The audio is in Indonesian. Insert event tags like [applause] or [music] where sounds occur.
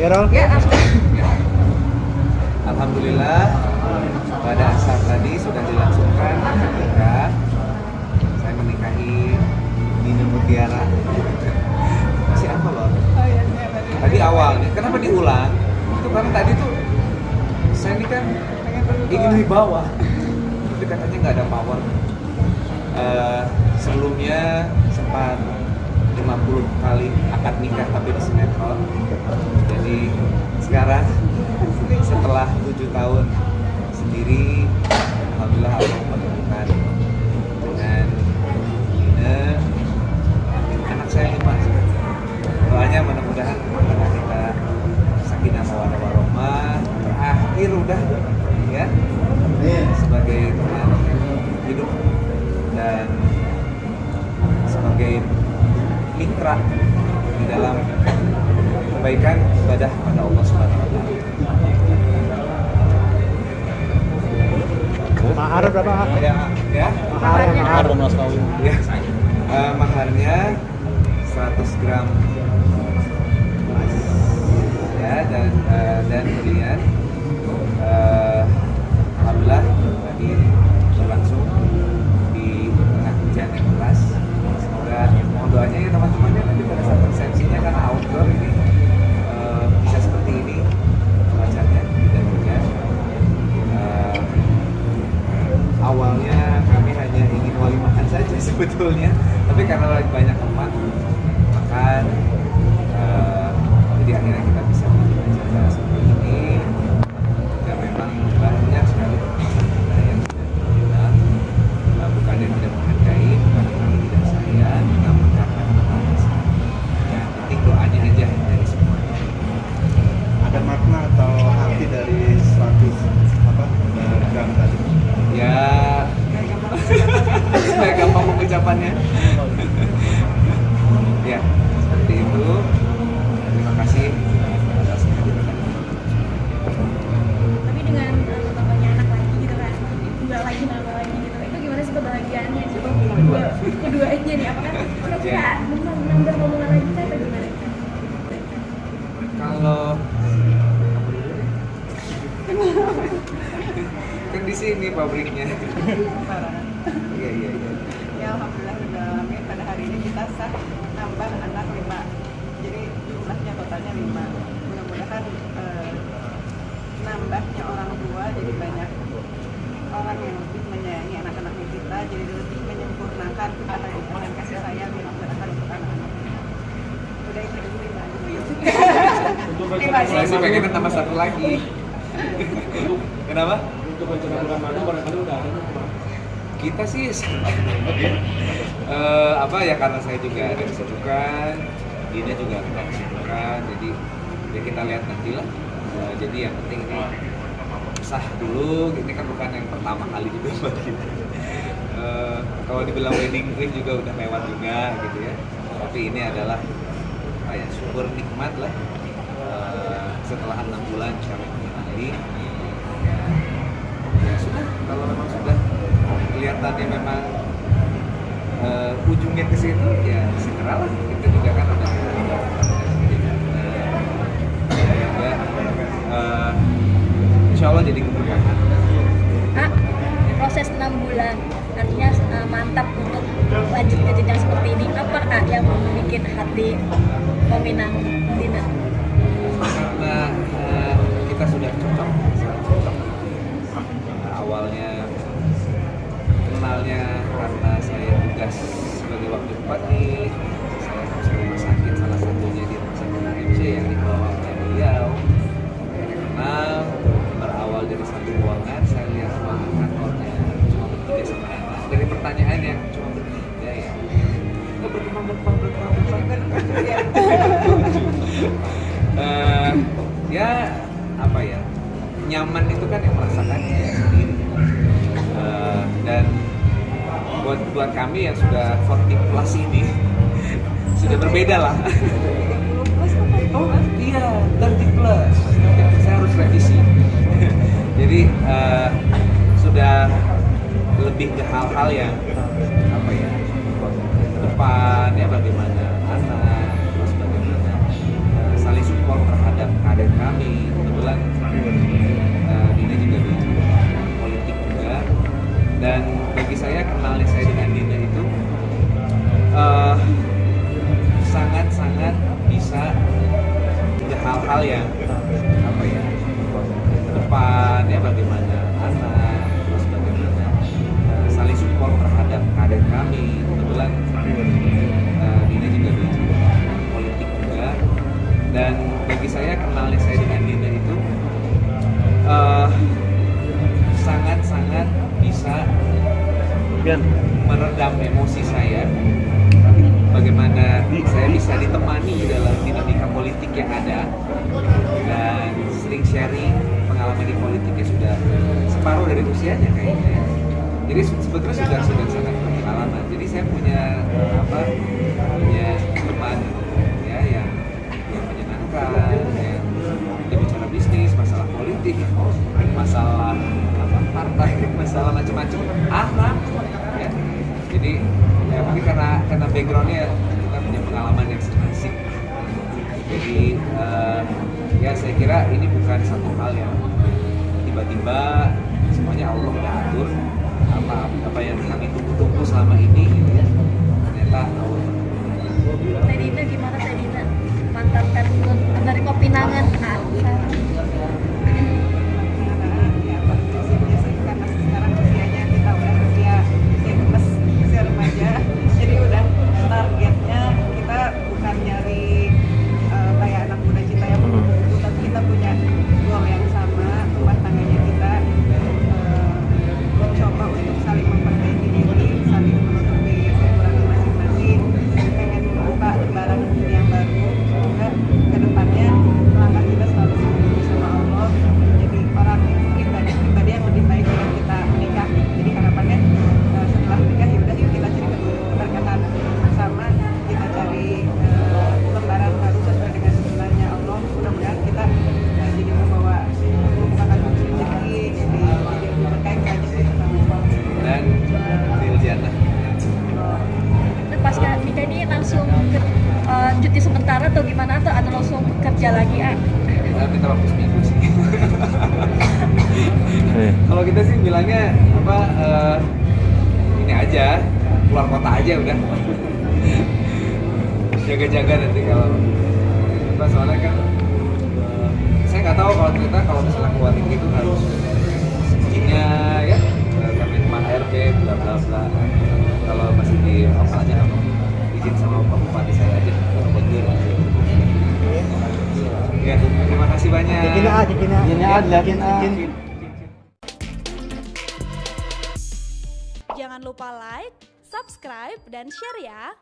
Ya, Rol? Ya, Asma. Alhamdulillah pada saat tadi sudah dilangsungkan nikah. Saya menikahi Nina Mutiara. Masih apa loh? Oh iya, iya, tadi. Tadi awalnya, kenapa diulang? Itu karena tadi tuh saya ini kan ingin wibawa, tapi katanya nggak ada power. Eh, sebelumnya sempat 50 kali akad nikah tapi di sinetron. Sekarang setelah tujuh tahun sendiri, alhamdulillah Allah menemukan dengan Nina anak saya lima. Doanya mudah-mudahan anak kita sakinah mawaddah warahmah terakhir udah ya? Sebagai teman hidup dan sebagai mitra di dalam kebaikan ibadah pada Allah Subhanahu wa taala. Mahar berapa? Ya, ya. Mahar, mahar. mas kawin Ya, eh, maharnya 100 gram emas ya dan eh, dan kemudian eh, alhamdulillah tadi berlangsung di tengah hujan yang deras semoga mohon doanya ya teman-teman ya nanti pada saat resepsinya karena outdoor ini eh, bisa seperti ini cuacanya tidak hujan Eh, awalnya kami hanya ingin wali makan saja sebetulnya tapi karena lagi banyak teman makan eh, jadi akhirnya kita bisa bikin acara seperti ini dan memang banyak sekali teman kita yang sudah bilang eh, bukan yang tidak menghargai bukan yang tidak sayang namun karena kemalasan ya penting doanya aja dari semuanya ada makna atau arti dari 100 apa gram tadi ya [laughs] supaya gampang pengucapannya [laughs] ya seperti itu terima kasih atas kehadiran Tapi dengan uh, tambahnya anak lagi gitu kan, nggak lagi nambah lagi gitu. Itu gimana sih kebahagiaannya? Coba kedua, keduanya nih, apakah kira-kira benar nambah ngomongan lagi atau gimana? kalau kan di sini pabriknya Parah. iya iya iya Ya alhamdulillah udah amin pada hari ini kita sah nambah anak lima. Jadi jumlahnya totalnya lima. Mudah-mudahan eh, nambahnya orang tua jadi banyak orang yang lebih menyayangi anak-anak kita jadi lebih menyempurnakan kebahagiaan dan kasih sayang yang diberikan untuk anak-anak. Udah itu dulu lima. Lima aja. saya sih pengen tambah satu lagi [laughs] kenapa untuk rencana bulan madu barangkali udah ada kita sih eh, apa ya karena saya juga ada kesibukan Dina juga ada kesibukan jadi ya kita lihat nanti lah Eh, jadi yang penting ini sah dulu ini kan bukan yang pertama kali juga [laughs] buat kita. Eh, kalau dibilang wedding ring juga udah lewat juga gitu ya. Tapi ini adalah apa ya syukur nikmat lah Eh, setelah enam kelihatannya memang eh, ujungnya ke situ ya segeralah kita juga kan udah ya, ya, eh, insya Allah jadi keberkahan Kak, proses 6 bulan artinya uh, mantap untuk lanjut ke jenjang seperti ini. Apa kak yang bikin hati meminang Dina? karena eh, kita sudah cocok cocok. Nah, awalnya kenalnya karena saya tugas sebagai wakil bupati saya masuk rumah sakit salah satunya di rumah sakit AMC yang dikelola oleh beliau. Kenal berawal dari satu ruangan saya lihat ruangan kantornya cuma bertiga sama anak dari pertanyaan yang cuma bertiga ya. Berkembang berkembang berkembang berkembang. Eh, ya apa ya nyaman itu kan yang merasakannya sendiri. Eh, dan buat buat kami yang sudah 40 plus ini sudah berbeda lah. Oh iya 30 plus. Saya harus revisi. [laughs] Jadi eh, sudah lebih ke hal-hal yang apa ya ke depan ya bagaimana anak terus bagaimana eh, saling support terhadap karir kami. Kebetulan uh, Dina juga di politik juga. Dan bagi saya kenalnya saya dengan Dina itu uh, sangat-sangat bisa ada hal-hal yang meredam emosi saya. Bagaimana saya bisa ditemani dalam dinamika politik yang ada. Dan sering sharing pengalaman di politiknya sudah separuh dari usianya kayaknya. Ya. jadi se- sebetulnya sudah sudah sangat berpengalaman. Jadi saya punya apa punya teman ya yang yang menyenangkan yang bicara bisnis masalah politik masalah partai masalah macam-macam. Ahlak ya. Jadi ya mungkin karena karena backgroundnya kita punya pengalaman yang asik jadi eh, ya saya kira ini bukan satu hal yang tiba-tiba semuanya Allah udah atur. Apa apa yang kami tunggu-tunggu selama ini gitu ya ternyata Allah. Teh Dina gimana Teh Dina? Mantan kandidat menerima pinangan ah, cuti sementara atau gimana atau atau langsung kerja lagi ah? Kita minta waktu seminggu sih. Kalau kita sih bilangnya apa eh, ini aja keluar kota aja udah. Jaga-jaga nanti kalau apa soalnya kan eh, saya nggak tahu kalau ternyata kalau misalnya keluar negeri itu harus izinnya ya. Eh, Kemenpan RB bla bla bla. Kalau masih di lokalnya izin sama Pak Bupati saya aja atau Bendur ya terima kasih banyak Cikin A, cikin A. Cikin A, Cikin A. cikin. Jangan lupa like, subscribe, dan share ya.